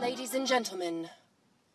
Ladies and gentlemen,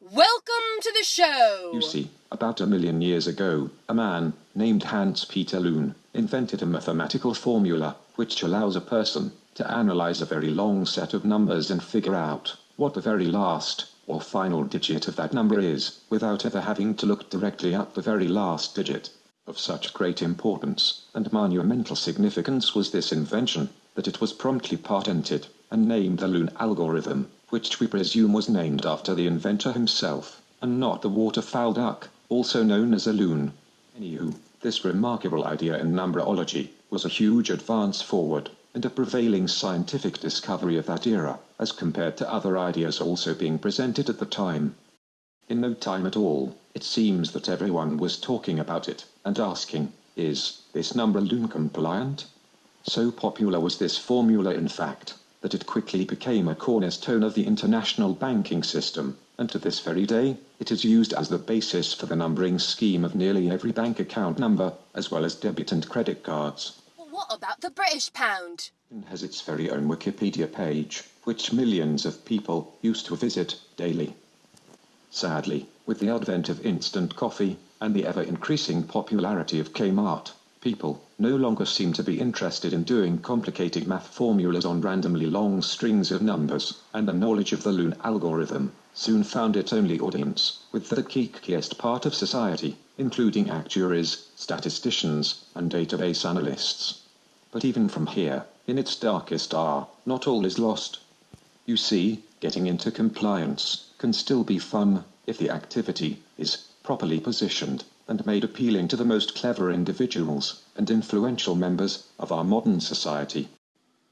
welcome to the show! You see, about a million years ago, a man named Hans Peter Luhn invented a mathematical formula which allows a person to analyze a very long set of numbers and figure out what the very last or final digit of that number is, without ever having to look directly at the very last digit. Of such great importance and monumental significance was this invention, that it was promptly patented and named the Luhn algorithm, which we presume was named after the inventor himself, and not the waterfowl duck, also known as a loon. Anywho, this remarkable idea in numberology was a huge advance forward, and a prevailing scientific discovery of that era, as compared to other ideas also being presented at the time. In no time at all, it seems that everyone was talking about it, and asking, is this number Luhn compliant? So popular was this formula in fact, that it quickly became a cornerstone of the international banking system, and to this very day, it is used as the basis for the numbering scheme of nearly every bank account number, as well as debit and credit cards. What about the British pound? It has its very own Wikipedia page, which millions of people used to visit daily. Sadly, with the advent of instant coffee and the ever-increasing popularity of Kmart, people no longer seem to be interested in doing complicated math formulas on randomly long strings of numbers, and the knowledge of the Luhn algorithm soon found its only audience with the geekiest part of society, including actuaries, statisticians, and database analysts. But even from here, in its darkest hour, not all is lost. You see, getting into compliance can still be fun if the activity is properly positioned and made appealing to the most clever individuals and influential members of our modern society.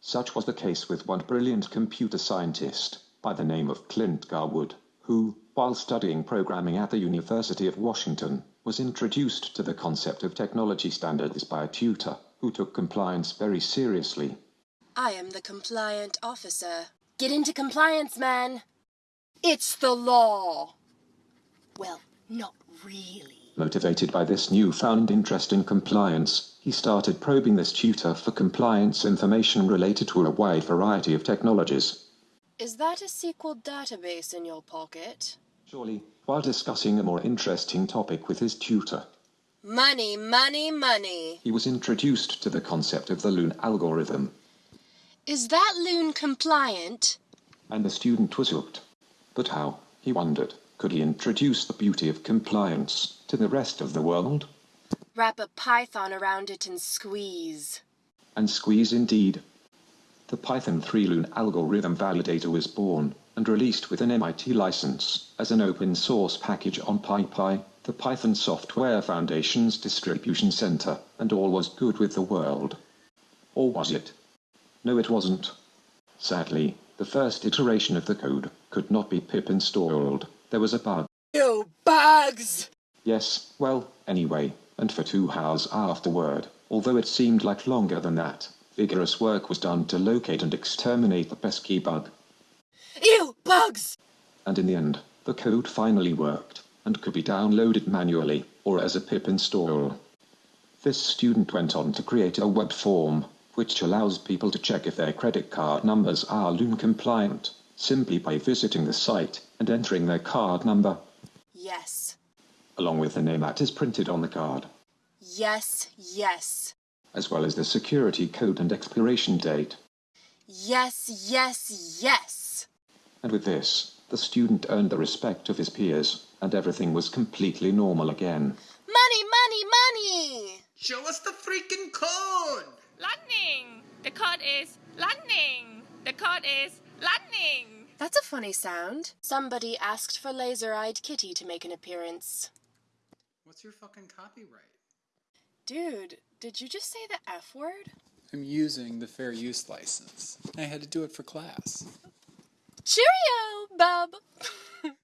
Such was the case with one brilliant computer scientist by the name of Clint Garwood, who, while studying programming at the University of Washington, was introduced to the concept of technology standards by a tutor who took compliance very seriously. I am the compliant officer. Get into compliance, man! It's the law! Well, not really. Motivated by this newfound interest in compliance, he started probing this tutor for compliance information related to a wide variety of technologies. Is that a SQL database in your pocket? Surely, while discussing a more interesting topic with his tutor, Money, money, money. he was introduced to the concept of the Luhn algorithm, Is that Luhn compliant? and the student was hooked. But how, he wondered, could he introduce the beauty of compliance to the rest of the world? Wrap a python around it and squeeze. And squeeze indeed. The Python 3 Luhn algorithm validator was born and released with an MIT license as an open source package on PyPI, the Python Software Foundation's distribution center, and all was good with the world. Or was it? No, it wasn't. Sadly, the first iteration of the code could not be pip installed. There was a bug. You bugs! Yes, well, anyway, and for two hours afterward, although it seemed like longer than that, vigorous work was done to locate and exterminate the pesky bug. Ew, bugs! And in the end, the code finally worked, and could be downloaded manually, or as a pip install. This student went on to create a web form, which allows people to check if their credit card numbers are Luhn compliant, simply by visiting the site and entering their card number, Yes. along with the name that is printed on the card. Yes, yes. as well as the security code and expiration date. Yes, yes, yes. And with this, the student earned the respect of his peers, and everything was completely normal again. Money, money, money! Show us the freaking code! Lightning! The code is lightning! The code is lightning! That's a funny sound. Somebody asked for Laser Eyed Kitty to make an appearance. What's your fucking copyright? Dude, did you just say the F word? I'm using the fair use license. I had to do it for class. Cheerio, bub!